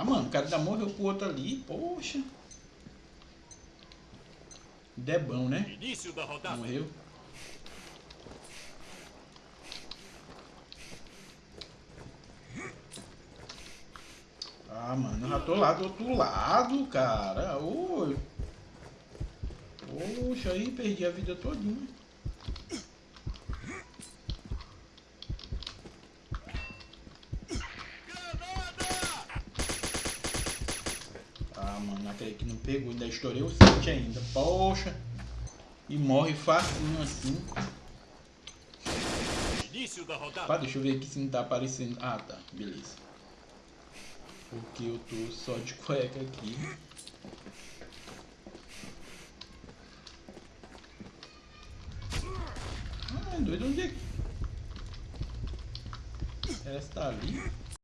Ah, mano, o cara já morreu pro outro ali. Poxa. Debão, né? Início da rodada. Morreu. Ah, mano, eu já tô lá do outro lado, cara. Oi. Poxa, aí perdi a vida todinha. Mano, aquele que não pegou, ainda estourei o 7 ainda. Poxa. E morre facinho assim. Início da rodada. Pá, deixa eu ver aqui se não tá aparecendo. Ah, tá. Beleza. Porque eu tô só de cueca aqui. Ah, é doido onde é que... Ela está ali.